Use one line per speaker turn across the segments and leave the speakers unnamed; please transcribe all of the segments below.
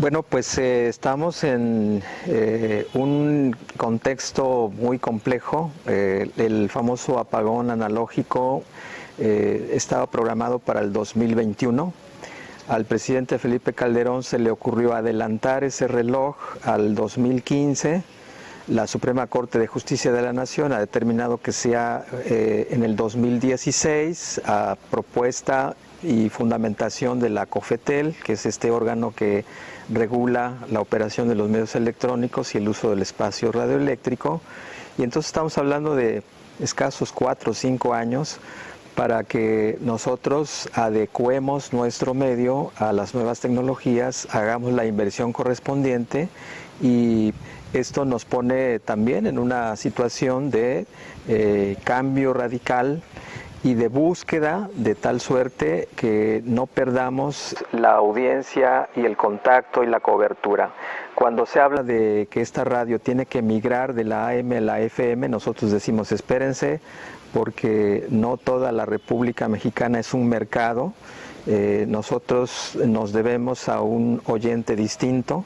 Bueno, pues eh, estamos en eh, un contexto muy complejo. Eh, el famoso apagón analógico estaba programado para el 2021. Al presidente Felipe Calderón se le ocurrió adelantar ese reloj al 2015. La Suprema Corte de Justicia de la Nación ha determinado que sea en el 2016 a propuesta y fundamentación de la COFETEL, que es este órgano que regula la operación de los medios electrónicos y el uso del espacio radioeléctrico. Y entonces estamos hablando de escasos cuatro o cinco años para que nosotros adecuemos nuestro medio a las nuevas tecnologías, hagamos la inversión correspondiente y esto nos pone también en una situación de eh, cambio radical y de búsqueda de tal suerte que no perdamos la audiencia y el contacto y la cobertura. Cuando se habla de que esta radio tiene que migrar de la AM a la FM, nosotros decimos espérense porque no toda la República Mexicana es un mercado. Eh, nosotros nos debemos a un oyente distinto,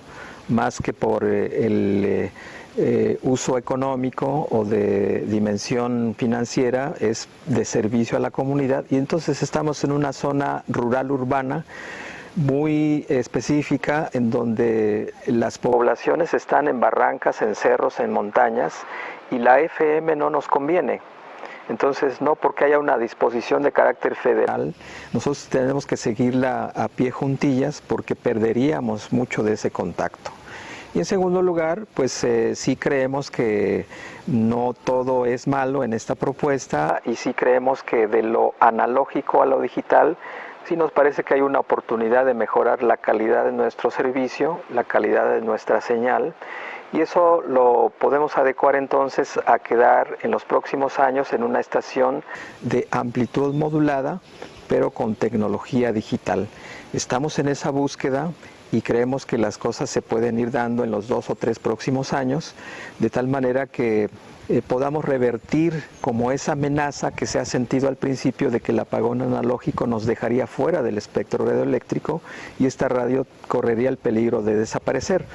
más que por eh, el... Eh, eh, uso económico o de dimensión financiera, es de servicio a la comunidad y entonces estamos en una zona rural urbana muy específica en donde las poblaciones están en barrancas, en cerros, en montañas y la FM no nos conviene. Entonces, no porque haya una disposición de carácter federal, nosotros tenemos que seguirla a pie juntillas porque perderíamos mucho de ese contacto. Y en segundo lugar, pues eh, sí creemos que no todo es malo en esta propuesta y sí creemos que de lo analógico a lo digital sí nos parece que hay una oportunidad de mejorar la calidad de nuestro servicio, la calidad de nuestra señal y eso lo podemos adecuar entonces a quedar en los próximos años en una estación de amplitud modulada pero con tecnología digital. Estamos en esa búsqueda y creemos que las cosas se pueden ir dando en los dos o tres próximos años, de tal manera que eh, podamos revertir como esa amenaza que se ha sentido al principio de que el apagón analógico nos dejaría fuera del espectro radioeléctrico y esta radio correría el peligro de desaparecer.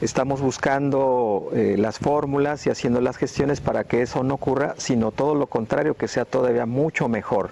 Estamos buscando eh, las fórmulas y haciendo las gestiones para que eso no ocurra, sino todo lo contrario, que sea todavía mucho mejor.